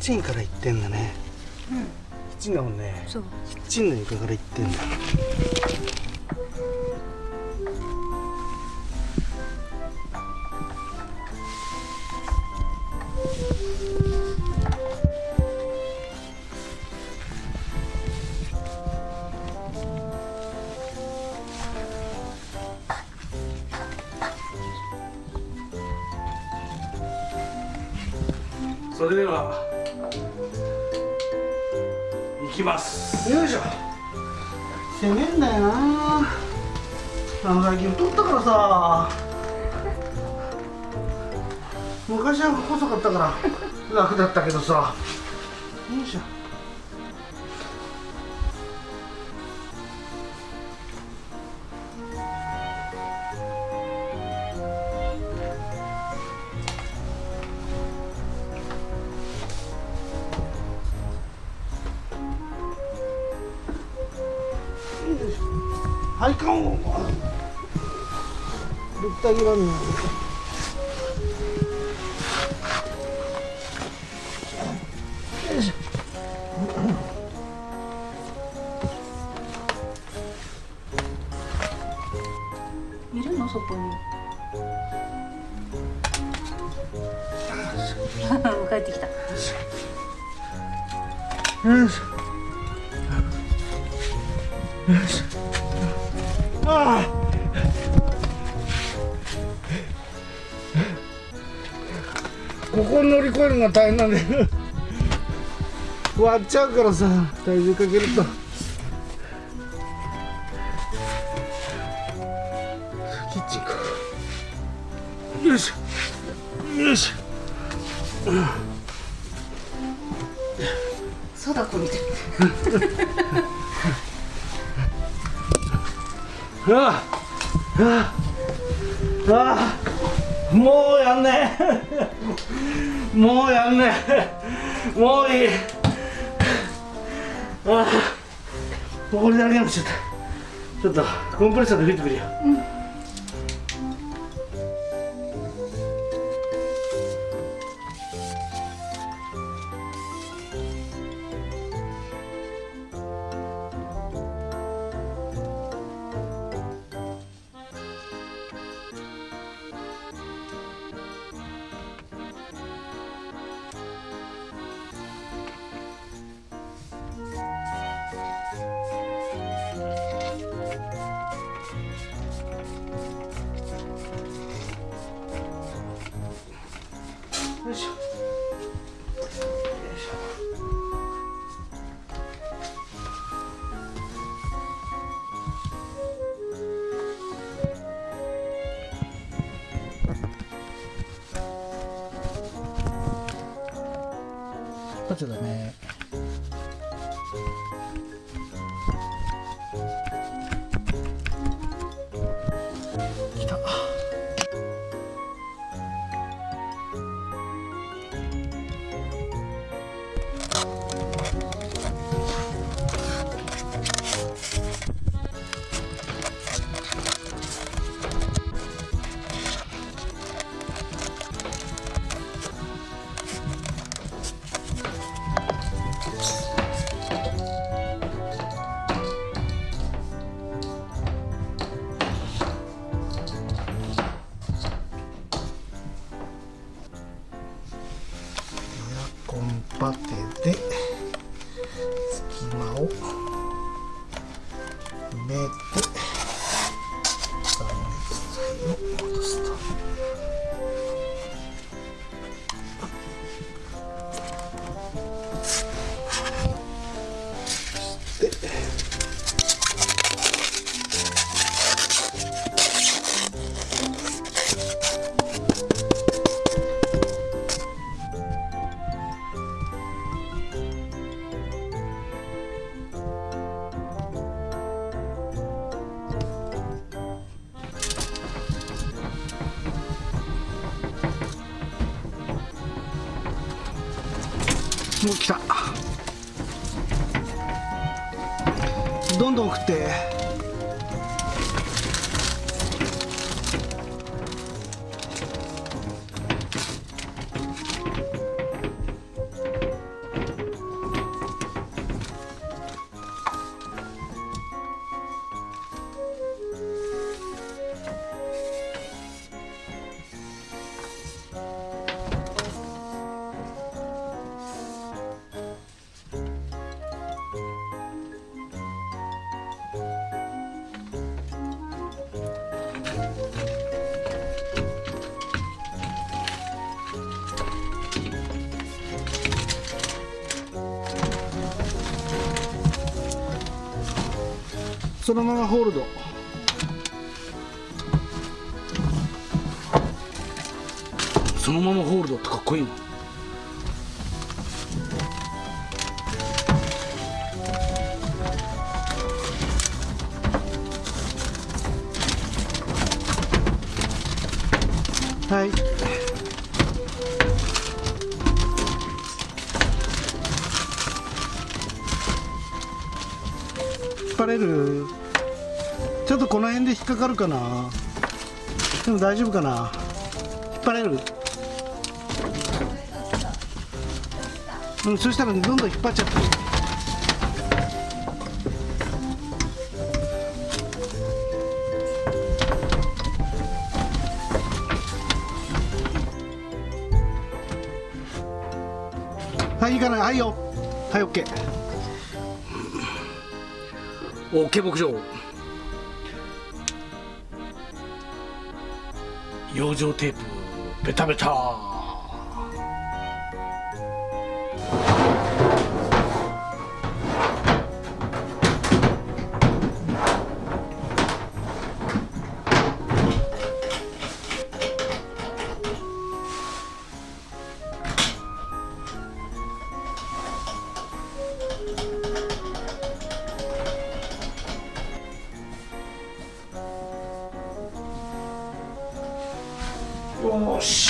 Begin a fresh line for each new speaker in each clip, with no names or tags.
チンから行ってんだね。
うん。
キッチンだもんね。
そう。
キッチンの床から行ってんだきます。よいしょ。攻めんだよな。あの最近太ったからさ。昔は細かったから楽だったけどさ。よいしょ。い
るの？そこに。帰ってきた。
よいし。ょここ乗り越えるのが大変なんだよ。割っちゃうからさ。体重かけると。キッチンかよいし。ょよいし。ょ
貞子みたい。
ああああ。ああ。もうやんねえもうやんねもういい。ああこれだけになっちゃったちょっとコンプレッサーで吹いてくるよ、うん。こっとね来た。どんどん送って。そのままホールド。そのままホールドってかっこいいな。はい。かかるかな？でも大丈夫かな？引っ張れる？うんそしたらどんどん引っ張っちゃって。はいいいかなはいよ。はいオッケーオッケー牧場。養生テープベタベタ。Oxi.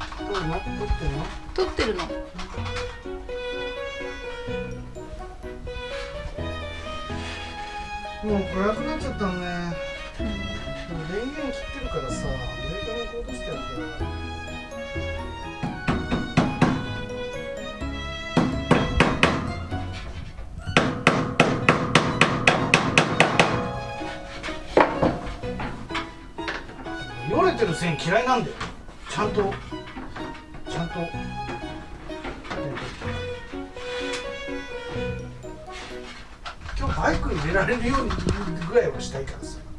どうの
撮ってるの？
撮ってるのもう暗くなっちゃったね、でも電源切ってるからさブレーカーに落としてやる。けどてる線嫌いなんだよ。ちゃんと。今日バイクに出られるようにぐらいはしたいからさ。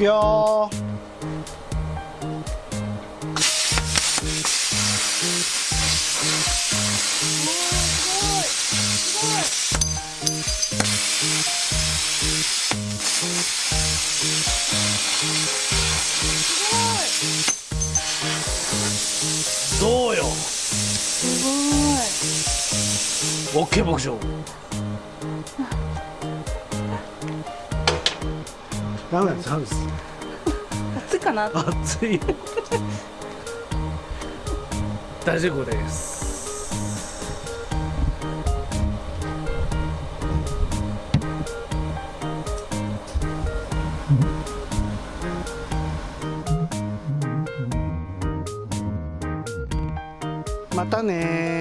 くよどうよ
すごい
OK 牧場ダメですダメです
暑いかな。
熱い。よ 大丈夫です。またね